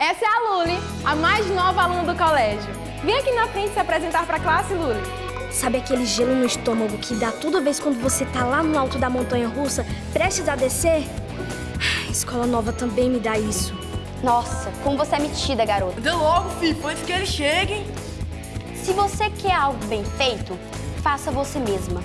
Essa é a Luli, a mais nova aluna do colégio. Vem aqui na frente se apresentar para a classe, Luli. Sabe aquele gelo no estômago que dá toda vez quando você tá lá no alto da montanha russa, prestes a descer? Ah, a escola nova também me dá isso. Nossa, como você é metida, garota. Anda logo, filho, antes que eles cheguem. Se você quer algo bem feito, faça você mesma.